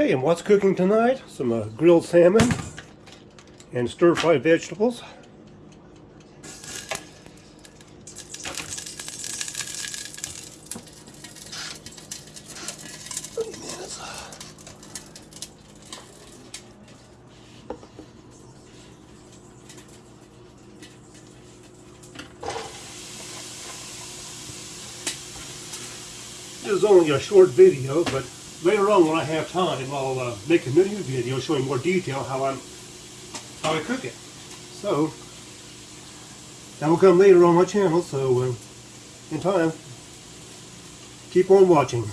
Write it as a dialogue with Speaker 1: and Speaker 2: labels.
Speaker 1: Hey, and what's cooking tonight? Some uh, grilled salmon and stir-fried vegetables. This is only a short video, but later on when I have time, I'll uh, make a new video showing more detail how I'm how I cook it. So that will come later on my channel. So uh, in time, keep on watching.